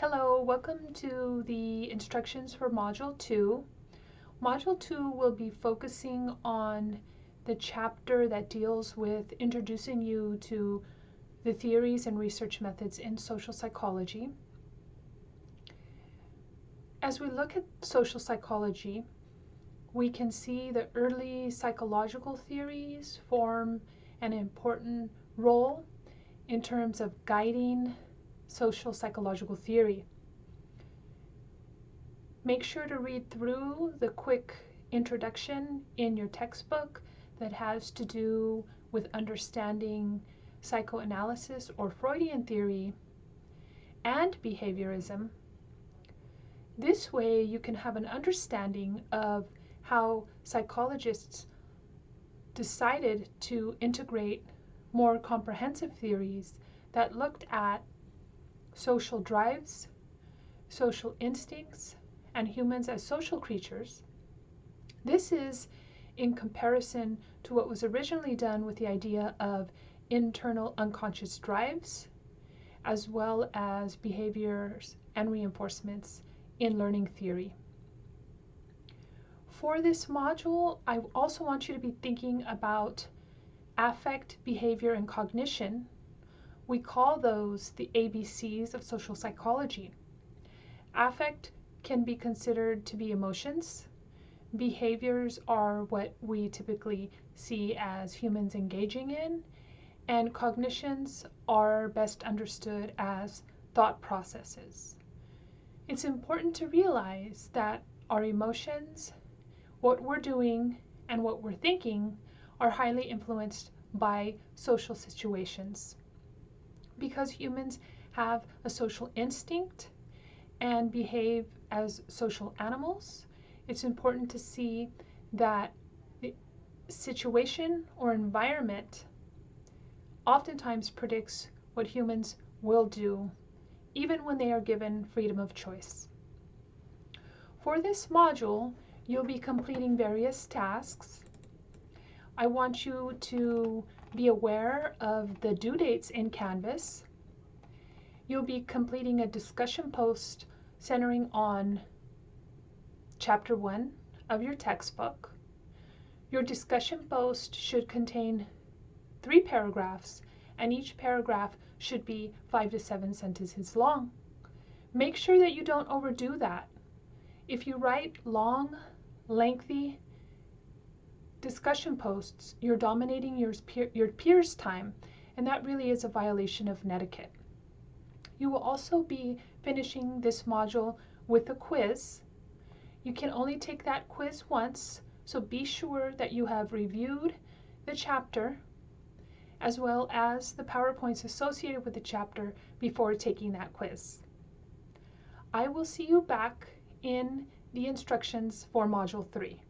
Hello, welcome to the instructions for Module 2. Module 2 will be focusing on the chapter that deals with introducing you to the theories and research methods in social psychology. As we look at social psychology, we can see the early psychological theories form an important role in terms of guiding social psychological theory. Make sure to read through the quick introduction in your textbook that has to do with understanding psychoanalysis or Freudian theory and behaviorism. This way you can have an understanding of how psychologists decided to integrate more comprehensive theories that looked at social drives, social instincts, and humans as social creatures. This is in comparison to what was originally done with the idea of internal unconscious drives, as well as behaviors and reinforcements in learning theory. For this module, I also want you to be thinking about affect, behavior, and cognition we call those the ABCs of social psychology. Affect can be considered to be emotions. Behaviors are what we typically see as humans engaging in. And cognitions are best understood as thought processes. It's important to realize that our emotions, what we're doing, and what we're thinking are highly influenced by social situations because humans have a social instinct and behave as social animals, it's important to see that the situation or environment oftentimes predicts what humans will do, even when they are given freedom of choice. For this module, you'll be completing various tasks. I want you to be aware of the due dates in Canvas. You'll be completing a discussion post centering on Chapter 1 of your textbook. Your discussion post should contain three paragraphs, and each paragraph should be five to seven sentences long. Make sure that you don't overdo that. If you write long, lengthy, discussion posts, you're dominating your, peer, your peers' time, and that really is a violation of etiquette. You will also be finishing this module with a quiz. You can only take that quiz once, so be sure that you have reviewed the chapter as well as the PowerPoints associated with the chapter before taking that quiz. I will see you back in the instructions for Module 3.